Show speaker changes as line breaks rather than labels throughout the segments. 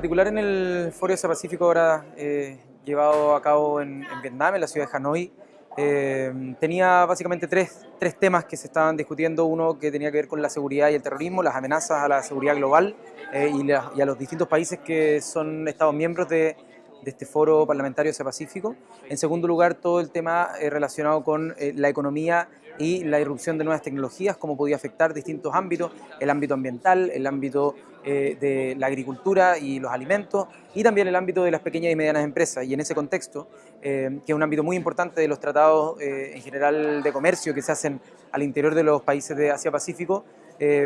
particular en el Foro Asia Pacífico ahora eh, llevado a cabo en, Vietnam, en la ciudad de Hanoi, eh, tenía básicamente tres, tres, temas que se estaban discutiendo. Uno que tenía que ver con la seguridad y el terrorismo, las amenazas a la seguridad global eh, y, y, a los distintos países que son Estados miembros de, de este foro parlamentario Asia Pacífico. En segundo lugar, todo el tema eh, relacionado con eh, la economía y la irrupción de nuevas tecnologías, cómo podía afectar distintos ámbitos, el ámbito ambiental, el ámbito eh, de la agricultura y los alimentos, y también el ámbito de las pequeñas y medianas empresas. Y en ese contexto, que es un ámbito muy importante de los tratados en general de comercio que se hacen al interior de los países de Asia-Pacífico,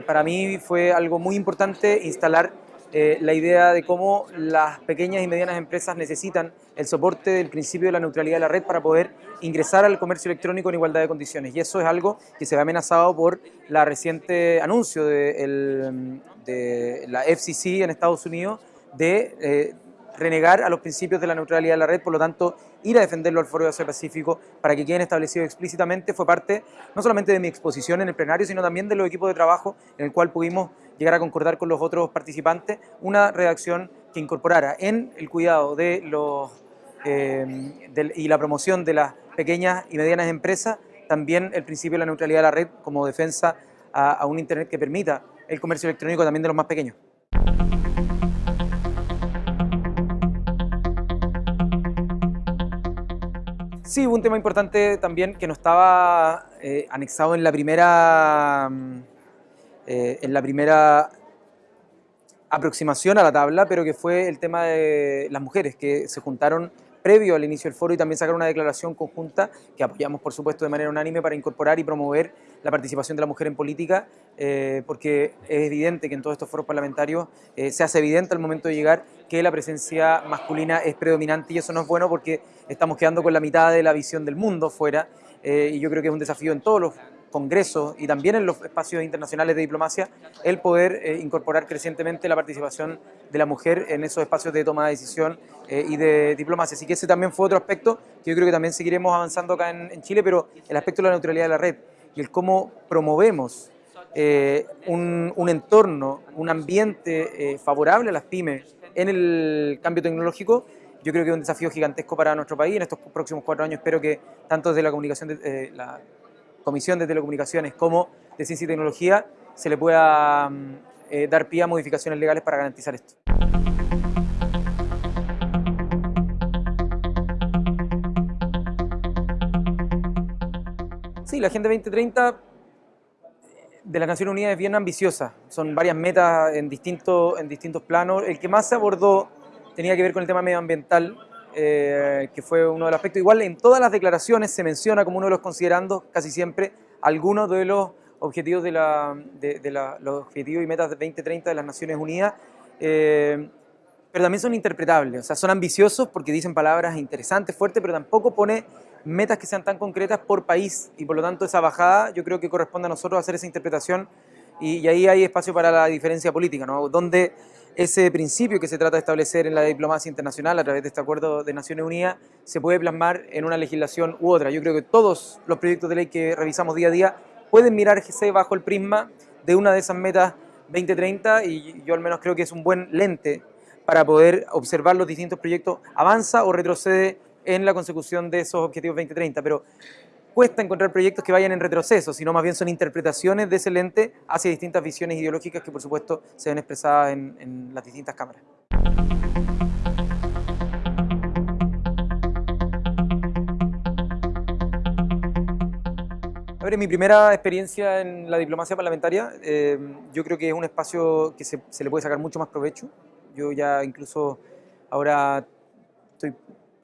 para mí fue algo muy importante instalar eh, la idea de cómo las pequeñas y medianas empresas necesitan el soporte del principio de la neutralidad de la red para poder ingresar al comercio electrónico en igualdad de condiciones. Y eso es algo que se ve amenazado por la reciente anuncio de, la FCC en Estados Unidos de eh, renegar a los principios de la neutralidad de la red, por lo tanto, ir a defenderlo al Foro de Asia Pacífico para que queden establecidos explícitamente fue parte no solamente de mi exposición en el plenario, sino también de los equipos de trabajo en el cual pudimos llegar a concordar con los otros participantes una redacción que incorporara en el cuidado de los eh, y la promoción de las pequeñas y medianas empresas también el principio de la neutralidad de la red como defensa a un Internet que permita el comercio electrónico también de los más pequeños. Sí, un tema importante también que no estaba eh, anexado en la primera, mm, eh, en la primera aproximación a la tabla, pero que fue el tema de las mujeres que se juntaron previo al inicio del foro y también sacaron una declaración conjunta que apoyamos por supuesto de manera unánime para incorporar y promover la participación de la mujer en política eh, porque es evidente que en todos estos foros parlamentarios se hace evidente al momento de llegar que la presencia masculina es predominante y eso no es bueno porque estamos quedando con la mitad de la visión del mundo fuera eh, y yo creo que es un desafío en todos los congresos y también en los espacios internacionales de diplomacia el poder eh, incorporar crecientemente la participación de la mujer en esos espacios de toma de decisión eh, y de diplomacia. Así que ese también fue otro aspecto que yo creo que también seguiremos avanzando acá en, Chile, pero el aspecto de la neutralidad de la red y el cómo promovemos un, un, entorno, un ambiente favorable a las pymes en el cambio tecnológico yo creo que es un desafío gigantesco para nuestro país. En estos próximos cuatro años espero que tanto desde la, comunicación de, eh, la Comisión de Telecomunicaciones como de Ciencia y Tecnología se le pueda mm, eh, dar pie a modificaciones legales para garantizar esto. Sí, la Agenda 2030 de las Naciones Unidas es bien ambiciosa. Son varias metas en distintos, en distintos planos. El que más se abordó tenía que ver con el tema medioambiental, eh, que fue uno de los aspectos. Igual en todas las declaraciones se menciona como uno de los considerandos, casi siempre, algunos de los objetivos de, la, de, los objetivos y metas de 2030 de las Naciones Unidas, eh, pero también son interpretables, o sea, son ambiciosos porque dicen palabras interesantes, fuertes, pero tampoco pone metas que sean tan concretas por país y por lo tanto esa bajada yo creo que corresponde a nosotros hacer esa interpretación y, y ahí hay espacio para la diferencia política, ¿no? Donde ese principio que se trata de establecer en la diplomacia internacional a través de este acuerdo de Naciones Unidas se puede plasmar en una legislación u otra. Yo creo que todos los proyectos de ley que revisamos día a día pueden mirarse bajo el prisma de una de esas metas 2030 y yo al menos creo que es un buen lente para poder observar los distintos proyectos, avanza o retrocede en la consecución de esos objetivos 2030, pero cuesta encontrar proyectos que vayan en retroceso, sino más bien son interpretaciones de ese lente hacia distintas visiones ideológicas que por supuesto se ven expresadas en, las distintas cámaras. A ver, en mi primera experiencia en la diplomacia parlamentaria, eh, yo creo que es un espacio que se, se, le puede sacar mucho más provecho. Yo ya incluso ahora estoy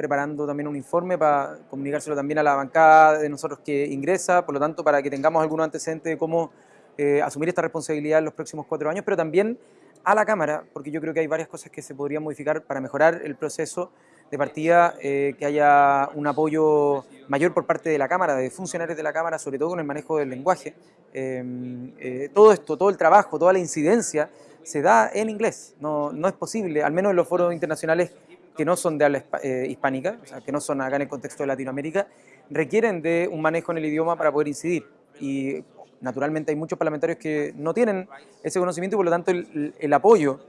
preparando también un informe para comunicárselo también a la bancada de nosotros que ingresa, por lo tanto para que tengamos algunos antecedentes de cómo eh, asumir esta responsabilidad en los próximos cuatro años, pero también a la Cámara, porque yo creo que hay varias cosas que se podrían modificar para mejorar el proceso de partida, eh, que haya un apoyo mayor por parte de la Cámara, de funcionarios de la Cámara, sobre todo con el manejo del lenguaje. Eh, todo esto, todo el trabajo, toda la incidencia se da en inglés, no, no es posible, al menos en los foros internacionales que no son de habla eh, hispánica, o sea, que no son acá en el contexto de Latinoamérica, requieren de un manejo en el idioma para poder incidir. Y naturalmente hay muchos parlamentarios que no tienen ese conocimiento y por lo tanto el, apoyo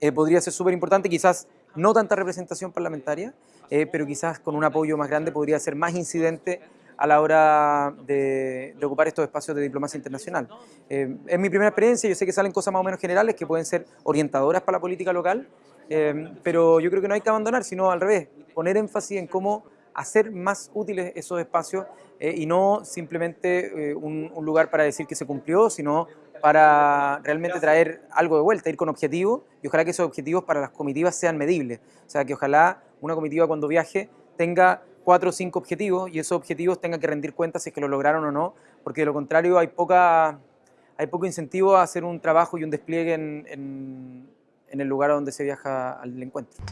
eh, podría ser súper importante, quizás no tanta representación parlamentaria, eh, pero quizás con un apoyo más grande podría ser más incidente a la hora de, ocupar estos espacios de diplomacia internacional. Eh, es mi primera experiencia, yo sé que salen cosas más o menos generales que pueden ser orientadoras para la política local, eh, pero yo creo que no hay que abandonar, sino al revés, poner énfasis en cómo hacer más útiles esos espacios eh, y no simplemente un, un lugar para decir que se cumplió, sino para realmente traer algo de vuelta, ir con objetivos y ojalá que esos objetivos para las comitivas sean medibles. O sea, que ojalá una comitiva cuando viaje tenga cuatro o cinco objetivos y esos objetivos tengan que rendir cuenta si es que lo lograron o no, porque de lo contrario hay, poca, hay poco incentivo a hacer un trabajo y un despliegue en, en, en el lugar donde se viaja al encuentro.